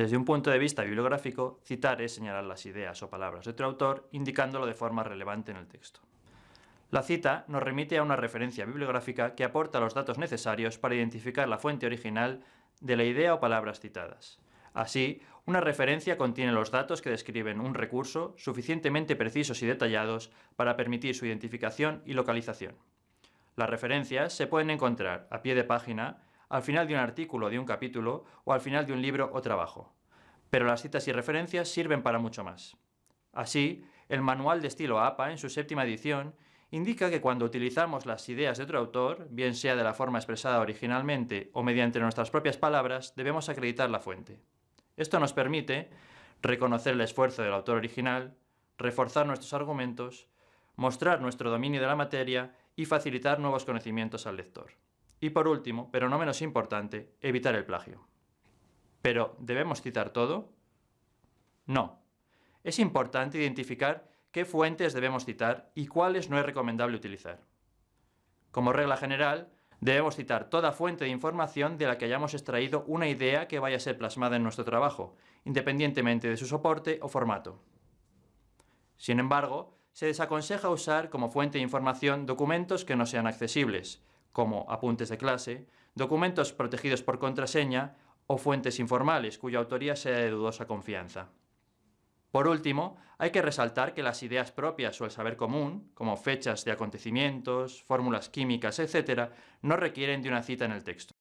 Desde un punto de vista bibliográfico, citar es señalar las ideas o palabras de otro autor, indicándolo de forma relevante en el texto. La cita nos remite a una referencia bibliográfica que aporta los datos necesarios para identificar la fuente original de la idea o palabras citadas. Así, una referencia contiene los datos que describen un recurso suficientemente precisos y detallados para permitir su identificación y localización. Las referencias se pueden encontrar a pie de página, al final de un artículo o de un capítulo o al final de un libro o trabajo. Pero las citas y referencias sirven para mucho más. Así, el manual de estilo APA, en su séptima edición, indica que cuando utilizamos las ideas de otro autor, bien sea de la forma expresada originalmente o mediante nuestras propias palabras, debemos acreditar la fuente. Esto nos permite reconocer el esfuerzo del autor original, reforzar nuestros argumentos, mostrar nuestro dominio de la materia y facilitar nuevos conocimientos al lector. Y por último, pero no menos importante, evitar el plagio. ¿Pero debemos citar todo? No. Es importante identificar qué fuentes debemos citar y cuáles no es recomendable utilizar. Como regla general, Debemos citar toda fuente de información de la que hayamos extraído una idea que vaya a ser plasmada en nuestro trabajo, independientemente de su soporte o formato. Sin embargo, se desaconseja usar como fuente de información documentos que no sean accesibles, como apuntes de clase, documentos protegidos por contraseña o fuentes informales cuya autoría sea de dudosa confianza. Por último, hay que resaltar que las ideas propias o el saber común, como fechas de acontecimientos, fórmulas químicas, etc., no requieren de una cita en el texto.